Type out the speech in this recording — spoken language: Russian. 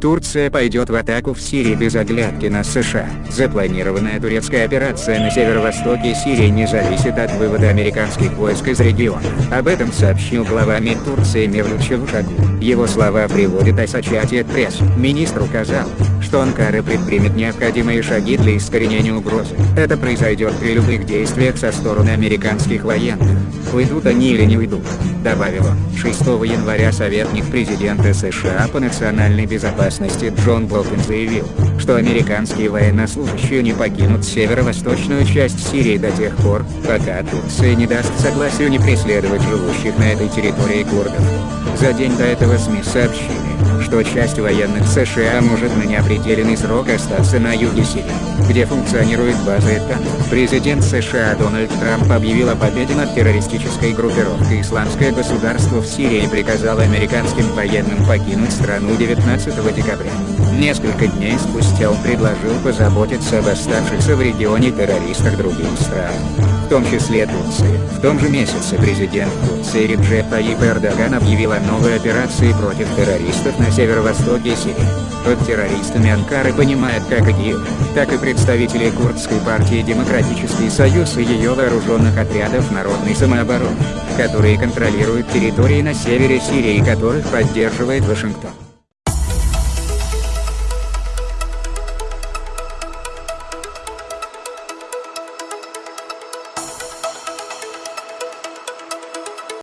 Турция пойдет в атаку в Сирии без оглядки на США. Запланированная турецкая операция на северо-востоке Сирии не зависит от вывода американских войск из региона. Об этом сообщил глава МИД Турции Мевлют Чавушоглу. Его слова приводит Associated Пресс. Министр указал, что Анкара предпримет необходимые шаги для искоренения угрозы. Это произойдет при любых действиях со стороны американских военных. Уйдут они или не уйдут, добавил он. 6 января советник президента США по национальной безопасности Джон Болтон заявил, что американские военнослужащие не покинут северо-восточную часть Сирии до тех пор, пока Турция не даст согласию не преследовать живущих на этой территории курдов. За день до этого СМИ сообщили, что часть военных США может на неопределенный срок остаться на юге Сирии, где функционирует база ЭТА. Президент США Дональд Трамп объявил о победе над террористической группировкой «Исламское государство» в Сирии и приказал американским военным покинуть страну 19 декабря. Несколько дней спустя он предложил позаботиться об оставшихся в регионе террористах других стран, в том числе Турции. В том же месяце президент Турции Реджеп Таyyip Эрдоган объявил о новой операции против террористов на северо-востоке Сирии. Под террористами Анкара понимает как ИГИЛ, так и представители Курдской партии Демократический Союз и ее вооруженных отрядов народной самообороны, которые контролируют территории на севере Сирии которых поддерживает Вашингтон.